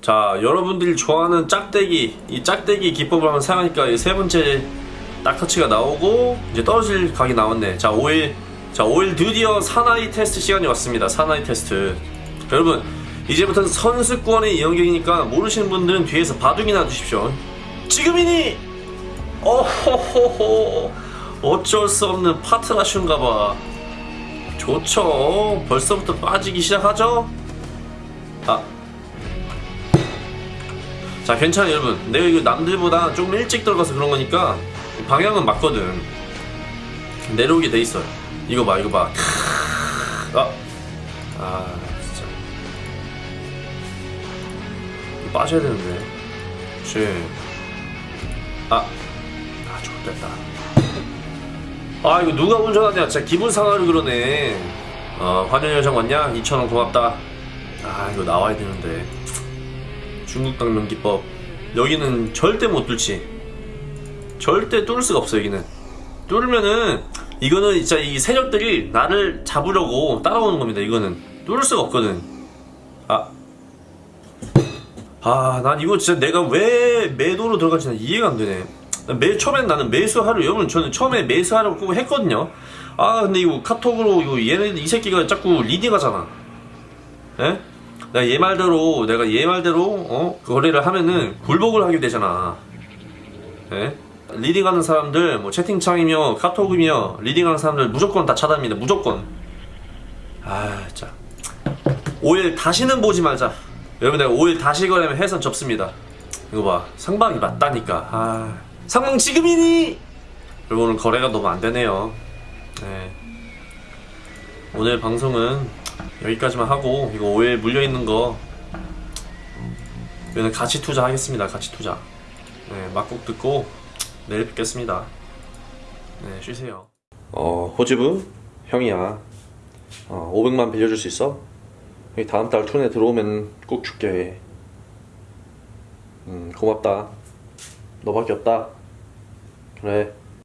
자 여러분들이 좋아하는 짝대기 이 짝대기 기법을 한번 사용하니까 이 세 번째 딱 터치가 나오고 이제 떨어질 각이 나왔네. 자 오일 자 오일 드디어 사나이 테스트 시간이 왔습니다. 사나이 테스트. 여러분 이제부터는 선수권의 영역이니까 모르시는 분들은 뒤에서 바둑이나 두십시오. 지금이니! 어호호호! 어쩔 수 없는 파트라슈인가봐. 좋죠. 벌써부터 빠지기 시작하죠? 아 자 괜찮아 여러분 내가 이거 남들보다 조금 일찍 들어가서 그런 거니까 방향은 맞거든. 내려오게 돼 있어요. 이거 봐 이거 봐. 아, 아 진짜. 빠져야 되는데. 그치 아, 아 좋됐다. 아 이거 누가 운전하냐? 진짜 기분 상하려 그러네. 어 환연여정 왔냐? 2천원 고맙다. 아 이거 나와야 되는데 중국 당면 기법 여기는 절대 못 뚫지 절대 뚫을 수가 없어 여기는 뚫으면은 이거는 진짜 이 세력들이 나를 잡으려고 따라오는 겁니다 이거는 뚫을 수가 없거든 아 아, 난 이거 진짜 내가 왜 매도로 들어갈지 는 이해가 안 되네. 매, 처음엔 나는 매수하려, 여러분, 저는 처음에 매수하려고 꼭 했거든요. 아, 근데 이거 카톡으로, 이거 얘네, 이 새끼가 자꾸 leading 하잖아. 예? 내가 얘 말대로, 내가 얘 말대로, 어? 거래를 하면은 굴복을 하게 되잖아. 예? leading하는 사람들, 뭐 채팅창이며, 카톡이며, leading하는 사람들 무조건 다 차단입니다. 무조건. 아, 진짜. 오일 다시는 보지 말자. 여러분 내가 오일 다시 거래하면 해선 접습니다. 이거 봐. 상방이 맞다니까. 아. 상방 지금이니! 여러분 오늘 거래가 너무 안 되네요. 네. 오늘 방송은 여기까지만 하고 이거 5일 물려있는 거 이거는 가치 투자 하겠습니다. 가치 투자. 네, 막국 듣고 내일 뵙겠습니다. 네, 쉬세요. 어, 호지부 형이야. 어, 500만 빌려줄 수 있어? 다음 달 툰에 들어오면 꼭 줄게. 음, 고맙다. 너밖에 없다. 그래.